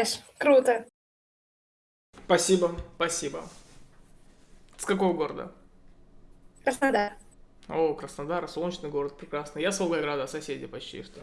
Играешь. Круто. Спасибо, спасибо. С какого города? Краснодар. О, Краснодар, солнечный город, прекрасно. Я с Волгограда, соседи почти что.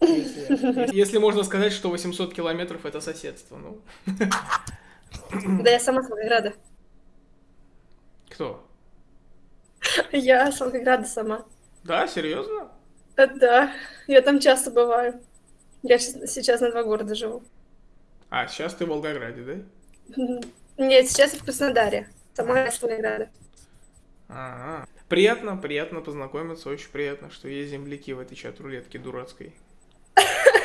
Если, если можно сказать, что 800 километров это соседство, ну. Да я сама с Волгограда. Кто? Я с Волгограда сама. Да, серьезно? Да, я там часто бываю. Я сейчас на два города живу. А, сейчас ты в Волгограде, да? Нет, сейчас я в Краснодаре. Сама с Волгограда. Ага. Приятно, приятно познакомиться, очень приятно, что есть земляки в этой чат-рулетке дурацкой.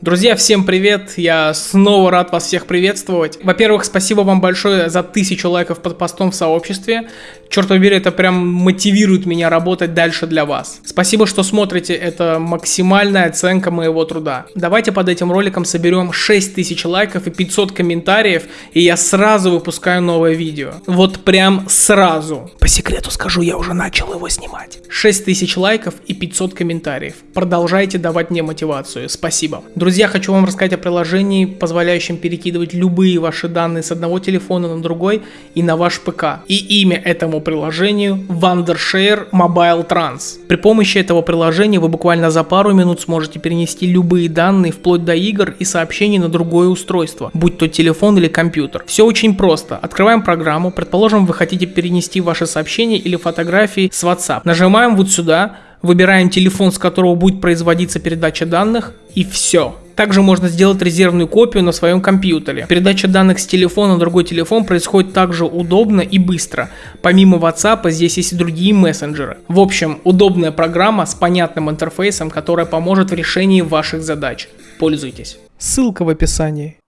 Друзья, всем привет! Я снова рад вас всех приветствовать. Во-первых, спасибо вам большое за тысячу лайков под постом в сообществе. Черт побери, это прям мотивирует меня работать дальше для вас. Спасибо, что смотрите, это максимальная оценка моего труда. Давайте под этим роликом соберем 6000 лайков и 500 комментариев, и я сразу выпускаю новое видео. Вот прям сразу. По секрету скажу, я уже начал его снимать. 6000 лайков и 500 комментариев. Продолжайте давать мне мотивацию. Спасибо. Друзья, хочу вам рассказать о приложении, позволяющем перекидывать любые ваши данные с одного телефона на другой и на ваш ПК. И имя этому приложению Wondershare Mobile Trans. При помощи этого приложения вы буквально за пару минут сможете перенести любые данные вплоть до игр и сообщений на другое устройство, будь то телефон или компьютер. Все очень просто. Открываем программу, предположим, вы хотите перенести ваши сообщения или фотографии с WhatsApp. Нажимаем вот сюда, выбираем телефон, с которого будет производиться передача данных, и все. Также можно сделать резервную копию на своем компьютере. Передача данных с телефона на другой телефон происходит также удобно и быстро. Помимо WhatsApp здесь есть и другие мессенджеры. В общем, удобная программа с понятным интерфейсом, которая поможет в решении ваших задач. Пользуйтесь. Ссылка в описании.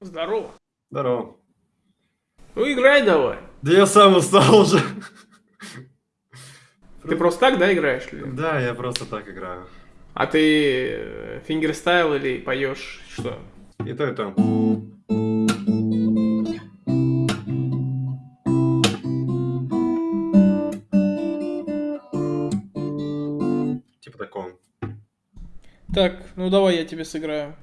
Здорово. Здорово. Ну играй давай. Да я сам устал уже. Ты просто так, да, играешь? или? Да, я просто так играю. А ты э, fingerstyle или поешь что? И то, и то. Типа такого. Так, ну давай я тебе сыграю.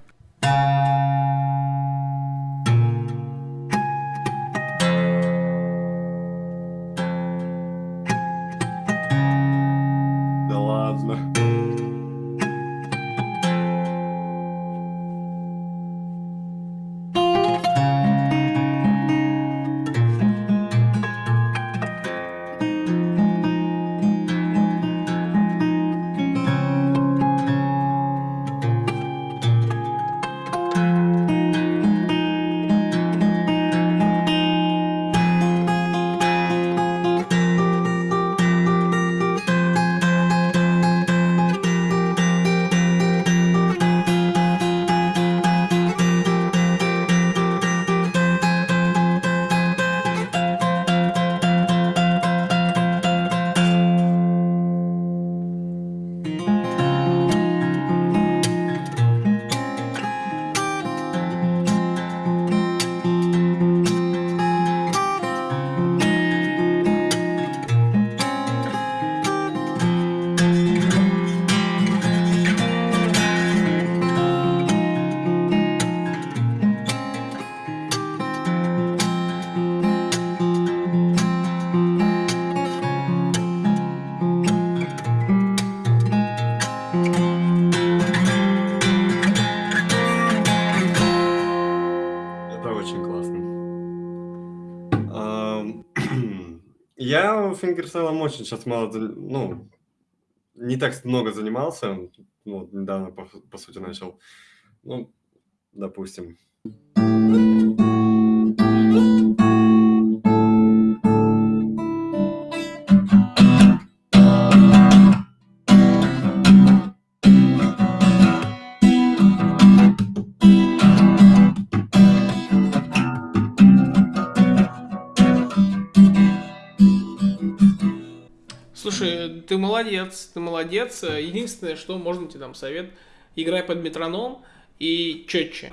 Я фингерстайлом очень сейчас мало, ну, не так много занимался. Ну, недавно, по, по сути, начал. Ну, допустим. Ты молодец, ты молодец. Единственное, что можно тебе дам совет, играй под метроном и четче.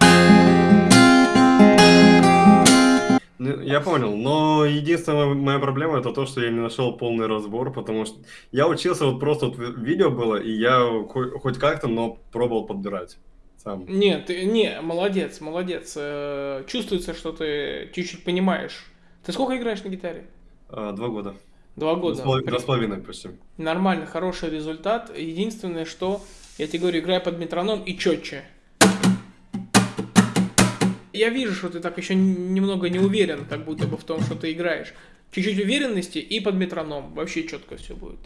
Ну, Я понял, но единственная моя проблема это то, что я не нашел полный разбор, потому что я учился вот просто вот ви- видео было, и я хо- хоть как-то, но пробовал подбирать сам. Нет, не, молодец, молодец. Э, Чувствуется, что ты чуть-чуть понимаешь. Ты сколько играешь на гитаре? А, Два года. Два года. Два с половиной почти. Нормально, хороший результат. Единственное, что я тебе говорю, играй под метроном и четче. Я вижу, что ты так еще немного не уверен, как будто бы в том, что ты играешь. Чуть-чуть уверенности и под метроном. Вообще четко все будет.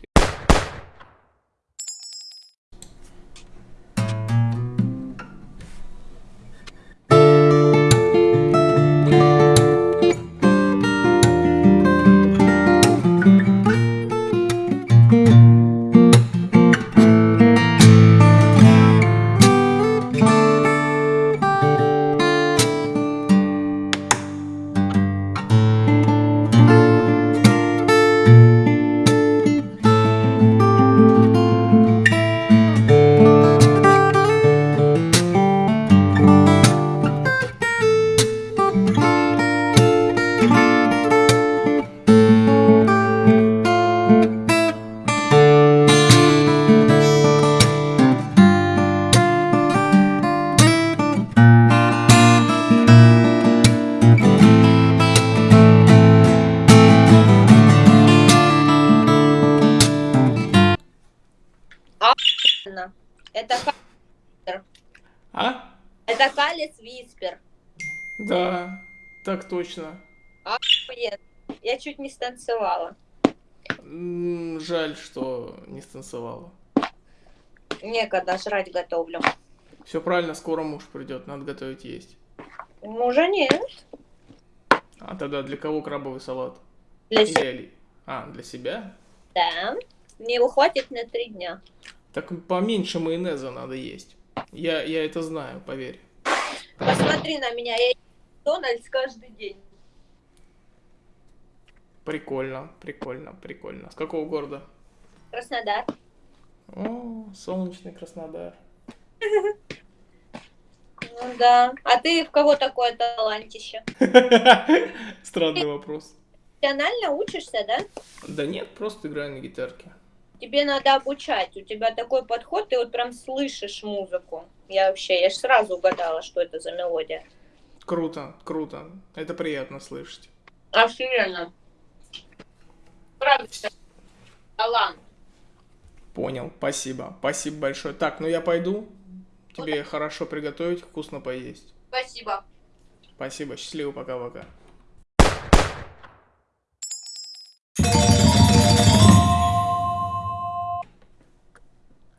Да, так точно. Охуенно. Я чуть не станцевала. М, Жаль, что не станцевала. Некогда жрать готовлю. Все правильно, скоро муж придет, надо готовить есть. Мужа нет. А тогда для кого крабовый салат? Для себя, Или... А, для себя? да. Не хватит на три дня. Так поменьше майонеза надо есть. Я, я это знаю, поверь. Посмотри на меня, я ем Дональдс каждый день. Прикольно, прикольно, прикольно. С какого города? Краснодар. О, солнечный Краснодар. Ну да. А ты в кого такое талантище? Странный вопрос. Профессионально учишься, да? Да нет, просто играю на гитарке. Тебе надо обучать. У тебя такой подход, ты вот прям слышишь музыку. Я вообще, я ж сразу угадала, что это за мелодия. Круто, круто. Это приятно слышать. Охеренно. Правда, талант. Понял, спасибо. Спасибо большое. Так, ну я пойду. Тебе хорошо приготовить, вкусно поесть. Спасибо. Спасибо, счастливо, пока-пока.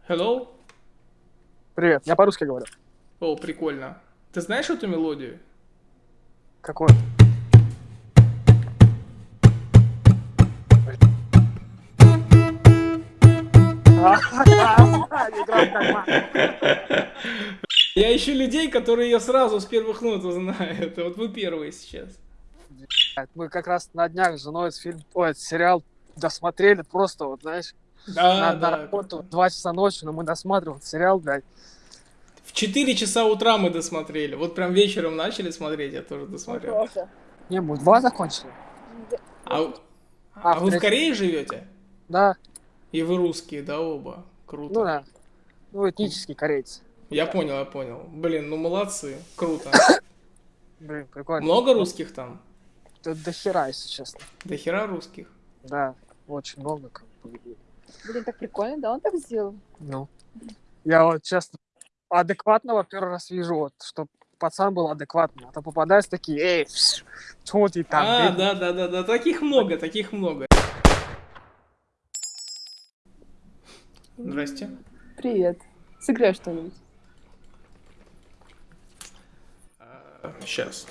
Hello? Привет, я по-русски говорю. О, прикольно. Ты знаешь эту мелодию? Какой? Я ищу людей, которые ее сразу с первых нот узнают. Вот вы первые сейчас. Мы как раз на днях с женой этот фильм, ой, этот сериал досмотрели просто, вот, знаешь, Да, на, на да. работу в 2 часа ночи, но мы досматривали сериал, блядь. В 4 часа утра мы досмотрели. Вот прям вечером начали смотреть, я тоже досмотрел. Не, мы два закончили. А, а А, вы в Корее живете? Да, И вы русские, да, оба? Круто. ну да. Ну, этнический корейцы. Я понял, я понял. Блин, ну молодцы. Круто. Блин, прикольно. Много русских там? До, до хера, если честно. До хера русских. Да, очень много. Блин, так прикольно, да, он так сделал? Ну. Я вот честно адекватного первый раз вижу, вот, что пацан был адекватный. А то попадаются такие, эй, что ты там? а, блин?» да, да, да, да. Таких много, таких много. Здрасте. Привет. Сыграй что-нибудь. Сейчас.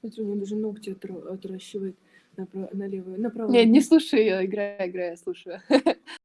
Смотри, у меня даже ногти отра- отращивает направо, налево, направо. Нет, не слушай ее, играй, играй, я слушаю.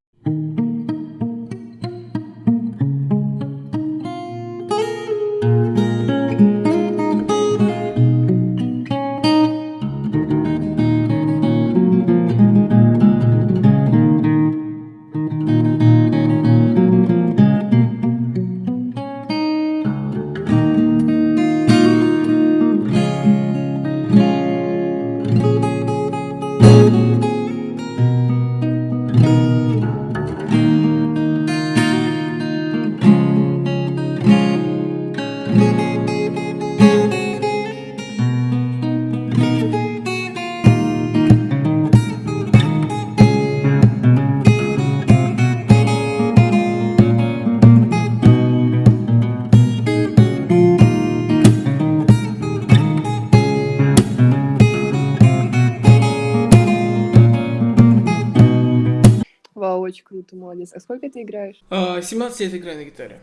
Круто, молодец. А сколько ты играешь? А, 17 лет играю на гитаре.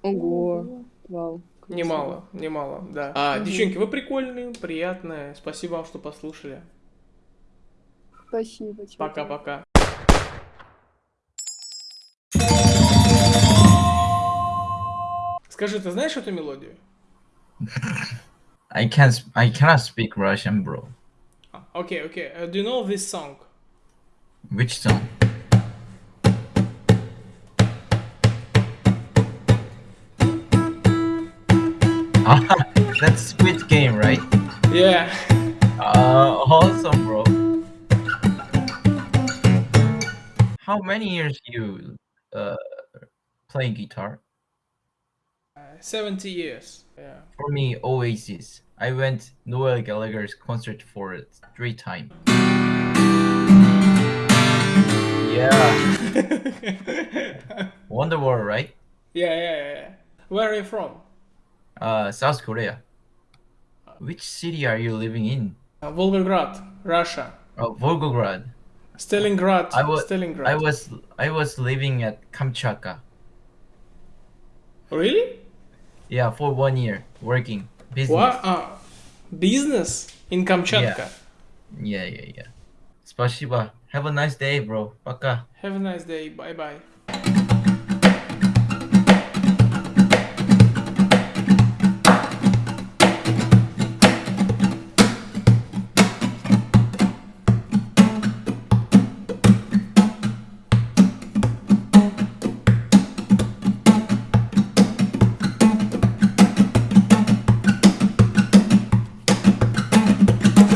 Ого. Вау. круто. Немало, немало, да. А, Мгм. девчонки, вы прикольные, приятные. Спасибо вам, что послушали. Спасибо. Пока-пока. Скажи, ты знаешь эту мелодию? I can't. I cannot speak Russian, bro. А, Окей, окей. Uh, Do you know this song? Which song? Ah, that's Squid Game, right? Yeah. Uh, awesome, bro. How many years you uh play guitar? 70 years. Yeah. For me, Oasis. I went Noel Gallagher's concert for three times. Yeah, Wonderwall, right? yeah, yeah, yeah. Where are you from? Uh, South Korea. Which city are you living in? Uh, Volgograd, Russia. Oh, Volgograd. Stalingrad. I was Stalingrad. I was I was living at Kamchatka. Really? Yeah, for one year working business. What? Uh, business in Kamchatka. Yeah, yeah, yeah. Спасибо. Have a nice day, bro. Пока. Have a nice day. Bye bye.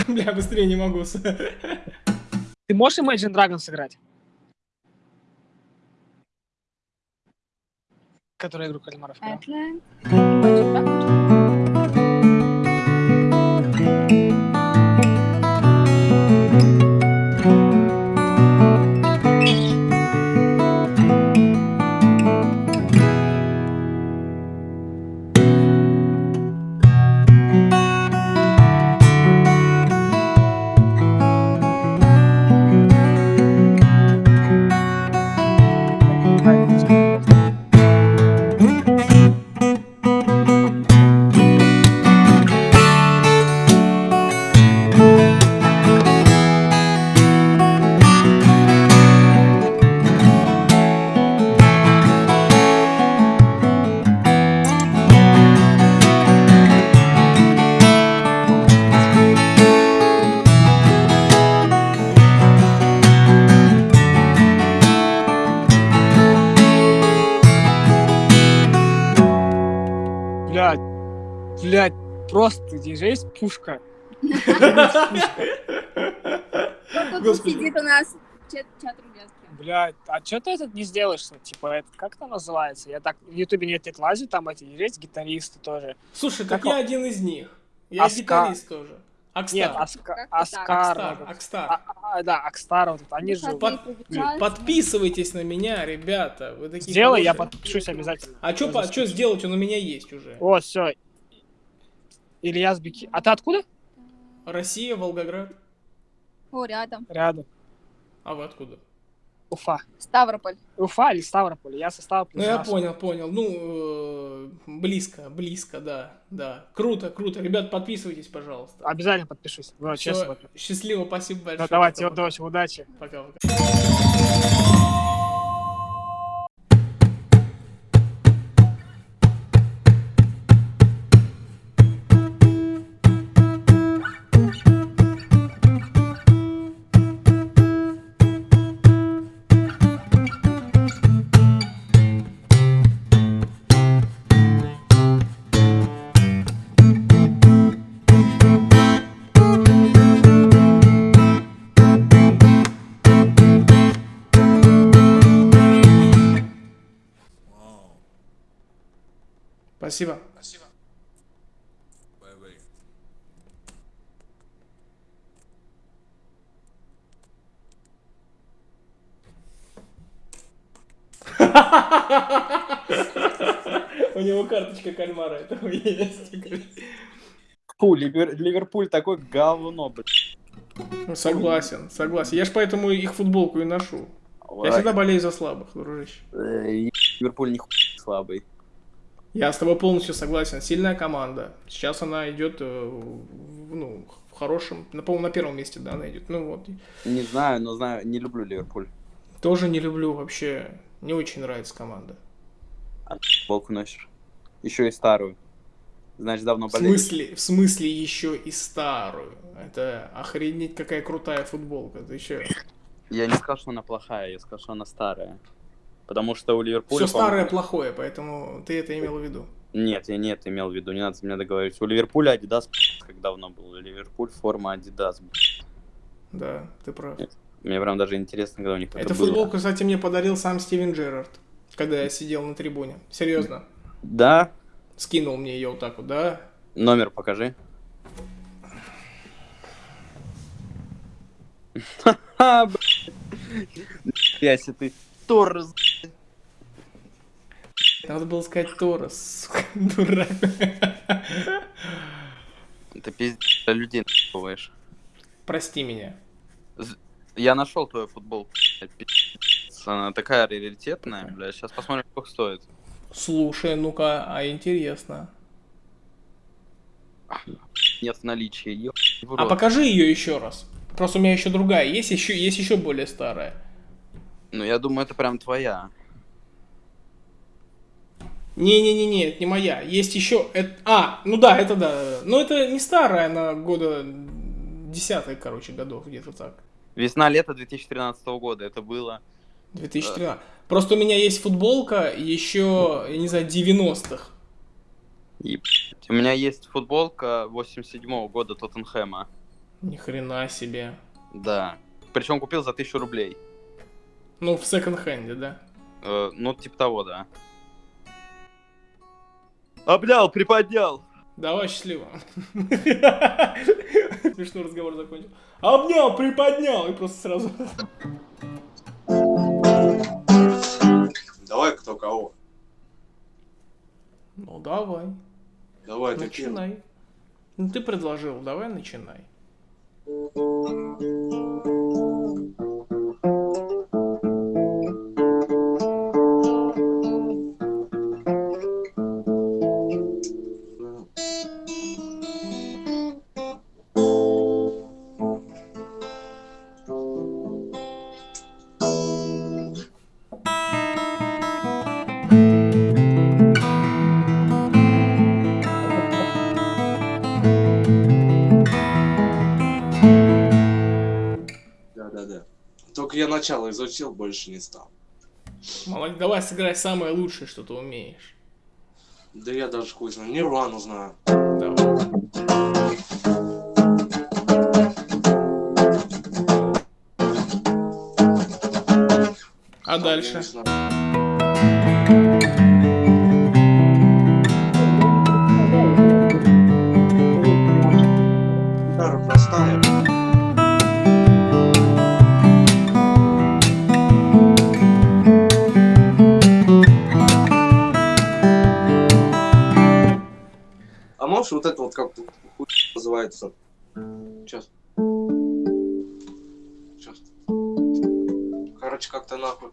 Бля, быстрее не могу. Ты можешь Imagine Dragons сыграть? Которая игру кальмаров. играла. Блядь. Просто здесь пушка. Вот тут Господи. сидит у нас чат, рулетки. Блядь, а что ты этот не сделаешь? Типа, это как это называется? Я так в Ютубе нет, нет лазит, там эти есть гитаристы тоже. Слушай, Как так я один из них. Я гитарист тоже. Акстар. Нет, Аска-. Аскар. Акстар. Акстар. А- а- Да, Акстар, вот они же... Под-. Подписывайтесь на меня, ребята. Вы такие Сделай, я хорошие. подпишусь обязательно. А что Я что сделать? Он у меня есть уже. Вот, все. Ильяс Беки. А ты откуда? Россия, Волгоград. О, рядом. Рядом. А вы откуда? Уфа. Ставрополь. Уфа или Ставрополь? Я со Ставрополя. Ну я понял, понял. Ну, э, близко, близко, да, да. Круто, круто. Ребят, подписывайтесь, пожалуйста. Обязательно подпишусь. Ну, Всё, честно. счастливо, спасибо большое. Ну, давайте, удачи, удачи. Пока-пока. Спасибо. Спасибо. У него карточка кальмара этого есть. Фу, Ливер- Ливерпуль такое говно, блядь. Ну, Согласен, согласен. Я ж поэтому их футболку и ношу. Я всегда болею за слабых, дружище. Э, Ливерпуль не слабый. Я с тобой полностью согласен. Сильная команда. Сейчас она идет, э, в- ну, в хорошем, на, по-моему, на первом месте, да, она идет. Ну вот. Не знаю, но знаю, не люблю Ливерпуль. Тоже не люблю вообще. Не очень нравится команда. Футболку носишь. Еще и старую. Значит, давно В болеешь. смысле, в смысле еще и старую. Это охренеть какая крутая футболка. Ты че? Я не сказал, что она плохая, я сказал, что она старая. Потому что у Ливерпуля... Все старое плохое, поэтому ты это имел в виду. Нет, я не это имел в виду, не надо меня договорить. У Ливерпуля Adidas как давно был. Ливерпуль форма Adidas. Да, ты прав. Мне прям даже интересно, когда у них это, Эту было. футболку, кстати, мне подарил сам Стивен Джерард, когда я сидел на трибуне. Серьезно. Да? Скинул мне ее вот так вот, да? Номер покажи. Нифига себе ты Торрес. Надо было сказать Торос, дурак. Ты пиздец людей нахуешь. Прости меня. Я нашел твою футболку. Она такая раритетная, бля. Сейчас посмотрим, сколько стоит. Слушай, ну-ка, а интересно. Нет в наличии. Ё- А покажи ее еще раз. Просто у меня еще другая. Есть еще, есть еще более старая. Ну, я думаю, это прям твоя. Не-не-не-не, это не моя. Есть еще... эт- А, ну да, это да. Но это не старая, она года десятых, короче, годов, где-то так. Весна-лето 2013 года. Это было... 2013. Просто у меня есть футболка еще, я не знаю, 90-х. У меня есть футболка 87 года Тоттенхэма. Ни хрена себе. Да. Причем купил за 1000 рублей. Ну, в секонд-хенде, да? Э, ну, типа того, да. Обнял, приподнял. Давай, счастливо. Смешной разговор закончил. Обнял, приподнял, и просто сразу... Давай кто кого. Ну, давай, Давай ты начинай. Ну, ты предложил, давай начинай. Начало изучил, больше не стал. Молодец, давай сыграй самое лучшее, что ты умеешь. Да я даже хуй знаю. Нирвану знаю. Давай. А дальше? Можешь вот это вот как-то хуй называется? Сейчас. Сейчас. Короче, как-то нахуй.